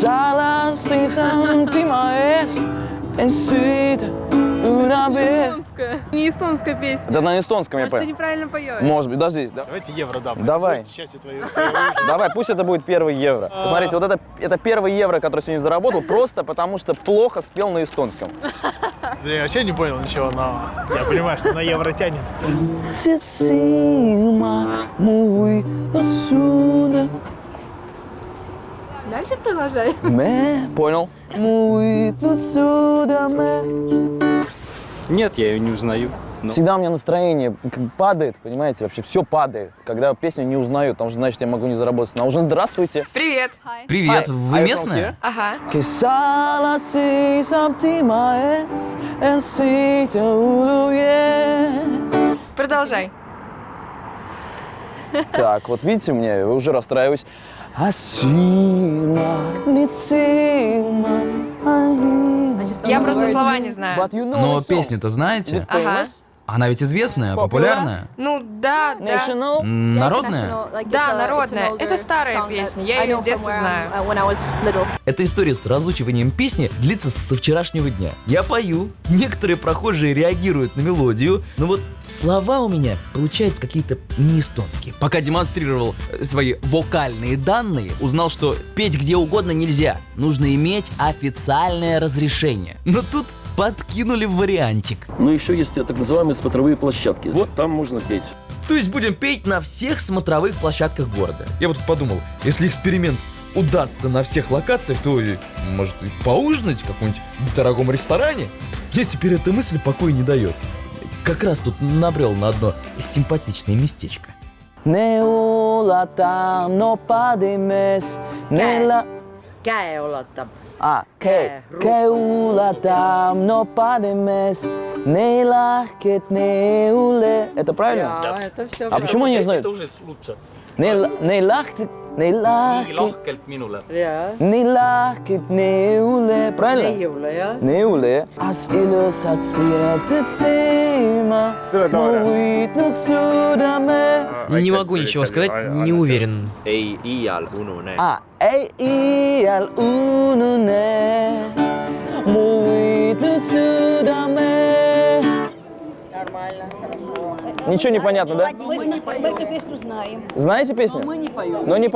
salas ты моes en сыта удобе. Эстонская. Не эстонская песня. Это на эстонском я ты понял. неправильно поешь. Может быть, подожди. да- Давайте евро дам. Давай. Твоего Давай, пусть это будет первый евро. Посмотрите, вот это, это первый евро, который сегодня заработал, просто потому что плохо спел на эстонском. Да я вообще не понял ничего, но я понимаю, что на евро тянет. Сима мой отсюда. Дальше продолжай. Мэ, понял. Нет, я ее не узнаю. Но Всегда у меня настроение падает, понимаете, вообще все падает. Когда песню не узнаю, потому что значит я могу не заработать. На ужин здравствуйте. Привет. Привет, Hi, вы are here? Ага. Продолжай. Так, вот видите, мне уже расстраиваюсь. Асима, лисима, аима. Я просто слова не знаю. Но песню-то знаете? Ага. Она ведь известная, популярная. Ну да, да. National? Народная? Да, народная. Это старая песня, я её с детства знаю. Эта история с разучиванием песни длится со вчерашнего дня. Я пою, некоторые прохожие реагируют на мелодию, но вот слова у меня получаются какие-то не эстонские. Пока демонстрировал э, свои вокальные данные, узнал, что петь где угодно нельзя. Нужно иметь официальное разрешение. Но тут подкинули вариантик. Ну, еще есть так называемые смотровые площадки. Вот там можно петь. То есть будем петь на всех смотровых площадках города. Я вот подумал, если эксперимент удастся на всех локациях, то, и, может, и поужинать в каком-нибудь дорогом ресторане. Мне теперь эта мысль покоя не дает. Как раз тут набрел на одно симпатичное местечко. Ne ulatam no padimes, ne la... käe ulatab. А, ke, ke ulatam no lahket ne ule. Это правильно? Ja, это все. А почему они знают? уже лучше. Ne, la- ne lahket, ne nii lahkelt minule. Ja, ne lahket ne ule. Правильно? neiule jah. Ne ule. As ilusad sinetsed silma, mu võitnud südame. Не могу ничего сказать, не уверен. ei iial unune. А, ei iial unune, mu võitnud südame. Нормально, хорошо. Ничего не понятно, да? Мы эту песню знаем. Знаете песню? Мы не поем. Но не